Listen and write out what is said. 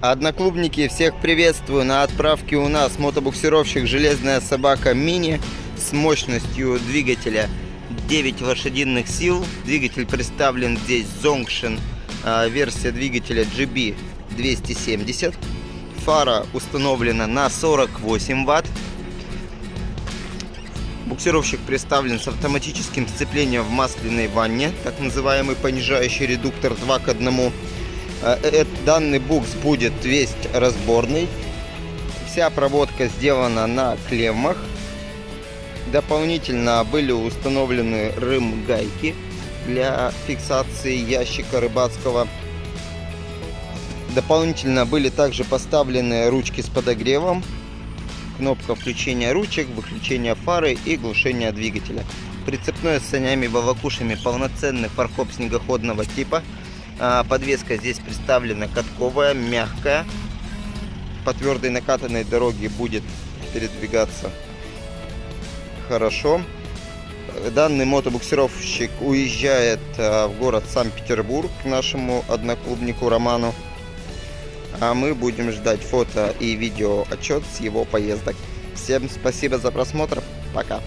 Одноклубники, всех приветствую. На отправке у нас мотобуксировщик «Железная собака мини» с мощностью двигателя 9 лошадиных сил. Двигатель представлен здесь Zongshin, а, версия двигателя GB 270. Фара установлена на 48 ватт. Буксировщик представлен с автоматическим сцеплением в масляной ванне, так называемый понижающий редуктор 2 к 1. Э, данный букс будет весь разборный. Вся проводка сделана на клеммах. Дополнительно были установлены рым-гайки для фиксации ящика рыбацкого. Дополнительно были также поставлены ручки с подогревом, кнопка включения ручек, выключения фары и глушения двигателя. Прицепной с санями-бавакушами полноценный фаркоп снегоходного типа – подвеска здесь представлена катковая, мягкая. По твердой накатанной дороге будет передвигаться хорошо. Данный мотобуксировщик уезжает а, в город Санкт-Петербург к нашему одноклубнику Роману. А мы будем ждать фото и видео отчет с его поездок. Всем спасибо за просмотр. Пока.